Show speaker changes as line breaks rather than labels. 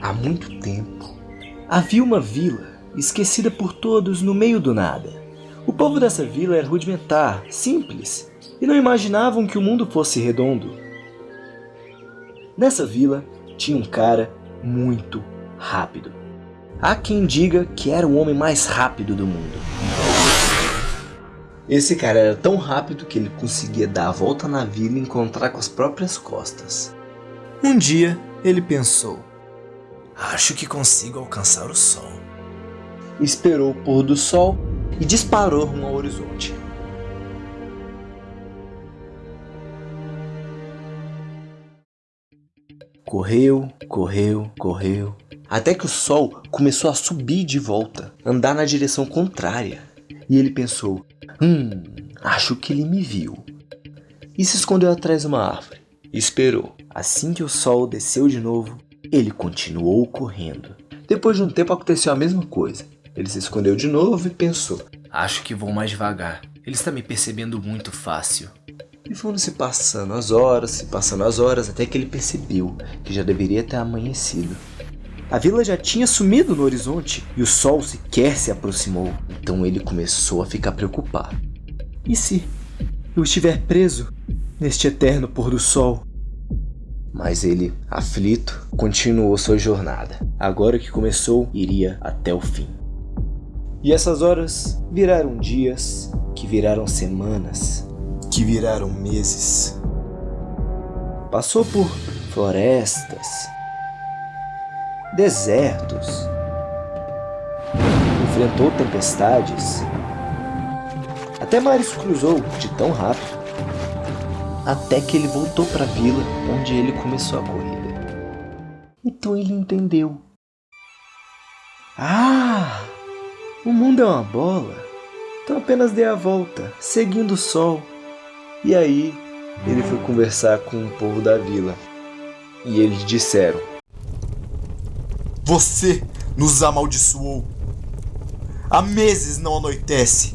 Há muito tempo, havia uma vila esquecida por todos no meio do nada. O povo dessa vila era rudimentar, simples, e não imaginavam que o mundo fosse redondo. Nessa vila tinha um cara muito rápido. Há quem diga que era o homem mais rápido do mundo. Esse cara era tão rápido que ele conseguia dar a volta na vila e encontrar com as próprias costas.
Um dia, ele pensou, acho que consigo alcançar o sol.
Esperou o pôr do sol e disparou rumo ao horizonte. Correu, correu, correu, até que o sol começou a subir de volta, andar na direção contrária. E ele pensou, hum, acho que ele me viu. E se escondeu atrás de uma árvore. Esperou. Assim que o sol desceu de novo, ele continuou correndo. Depois de um tempo aconteceu a mesma coisa. Ele se escondeu de novo e pensou,
acho que vou mais devagar. Ele está me percebendo muito fácil.
E foram se passando as horas, se passando as horas, até que ele percebeu que já deveria ter amanhecido. A vila já tinha sumido no horizonte e o sol sequer se aproximou. Então ele começou a ficar preocupado. E se eu estiver preso neste eterno pôr do sol? Mas ele, aflito, continuou sua jornada. Agora que começou, iria até o fim. E essas horas viraram dias, que viraram semanas, que viraram meses. Passou por florestas, desertos, enfrentou tempestades, até mares cruzou de tão rápido, até que ele voltou para a vila onde ele começou a corrida. Então ele entendeu. Ah, o mundo é uma bola, então apenas dê a volta, seguindo o sol. E aí ele foi conversar com o povo da vila. E eles disseram:
Você nos amaldiçoou. Há meses não anoitece.